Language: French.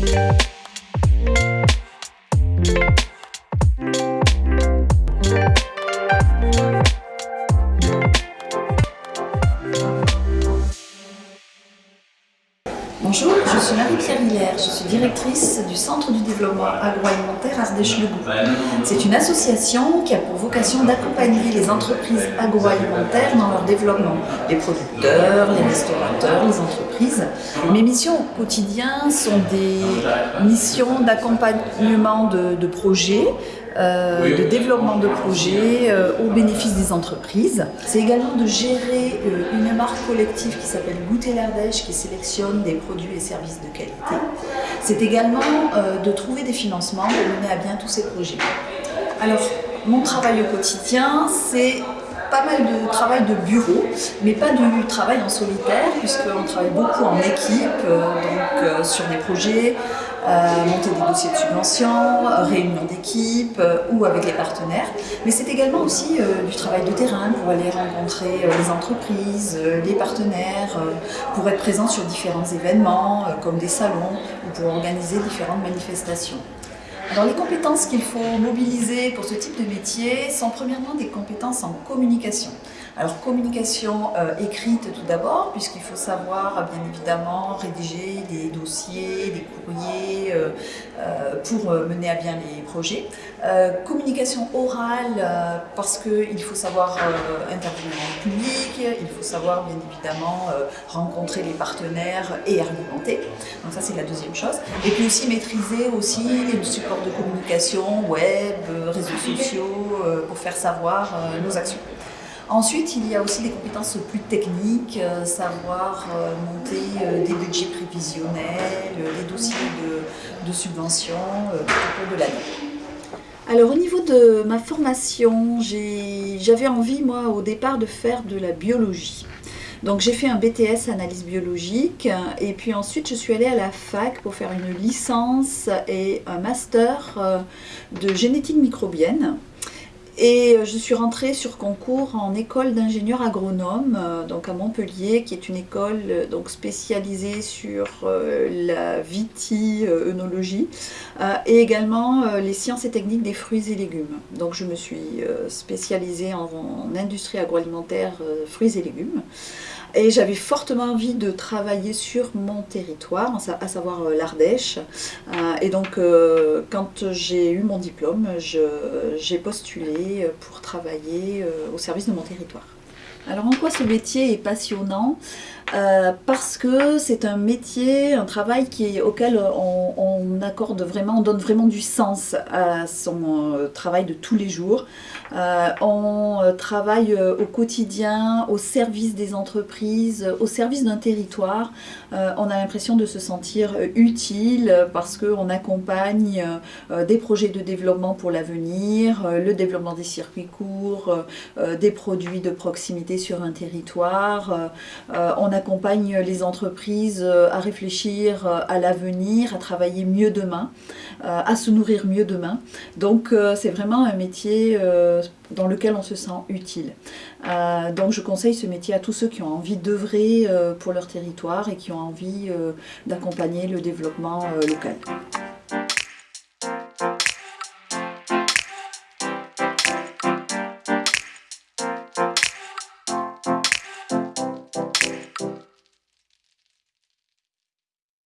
Thank you. Je suis Marie-Pierre Hilaire, je suis directrice du Centre du développement agroalimentaire Ardèche-le-Goût. C'est une association qui a pour vocation d'accompagner les entreprises agroalimentaires dans leur développement. Les producteurs, les restaurateurs, les entreprises. Mes missions au quotidien sont des missions d'accompagnement de projets, euh, de développement de projets euh, au bénéfice des entreprises. C'est également de gérer euh, une marque collective qui s'appelle Goûter l'Ardèche qui sélectionne des produits et services de qualité. C'est également de trouver des financements pour mener à bien tous ces projets. Alors, mon travail au quotidien, c'est pas mal de travail de bureau, mais pas du travail en solitaire, puisqu'on travaille beaucoup en équipe, donc sur des projets, euh, monter des dossiers de subvention, réunion d'équipe euh, ou avec les partenaires. Mais c'est également aussi euh, du travail de terrain pour aller rencontrer les entreprises, les partenaires, pour être présent sur différents événements comme des salons ou pour organiser différentes manifestations. Alors les compétences qu'il faut mobiliser pour ce type de métier sont premièrement des compétences en communication. Alors communication euh, écrite tout d'abord, puisqu'il faut savoir bien évidemment rédiger des dossiers, des courriers euh, euh, pour mener à bien les projets. communication orale, parce qu'il faut savoir intervenir en public, il faut savoir bien évidemment rencontrer les partenaires et argumenter. Donc ça c'est la deuxième chose. Et puis aussi maîtriser aussi les de communication, web, réseaux sociaux, pour faire savoir nos actions. Ensuite, il y a aussi des compétences plus techniques, euh, savoir euh, monter euh, des budgets prévisionnels, des dossiers de, de subventions au cours de l'année. Alors au niveau de ma formation, j'avais envie moi au départ de faire de la biologie. Donc j'ai fait un BTS analyse biologique et puis ensuite je suis allée à la fac pour faire une licence et un master de génétique microbienne. Et euh, je suis rentrée sur concours en école d'ingénieur agronome, euh, donc à Montpellier, qui est une école euh, donc spécialisée sur la viti-œnologie et également les sciences et techniques des fruits et légumes. Donc je me suis spécialisée en, en industrie agroalimentaire fruits et légumes. Et j'avais fortement envie de travailler sur mon territoire, à savoir l'Ardèche. Et donc, quand j'ai eu mon diplôme, j'ai postulé pour travailler au service de mon territoire. Alors en quoi ce métier est passionnant? Parce que c'est un métier, un travail auquel on, accorde vraiment, on donne vraiment du sens à son travail de tous les jours. Euh, on euh, travaille euh, au quotidien, au service des entreprises, au service d'un territoire. on a l'impression de se sentir utile parce qu'on accompagne des projets de développement pour l'avenir, le développement des circuits courts, des produits de proximité sur un territoire. on accompagne les entreprises à réfléchir à l'avenir, à travailler mieux demain, à se nourrir mieux demain. Donc c'est vraiment un métier dans lequel on se sent utile. Euh, donc je conseille ce métier à tous ceux qui ont envie d'œuvrer euh, pour leur territoire et qui ont envie euh, d'accompagner le développement local.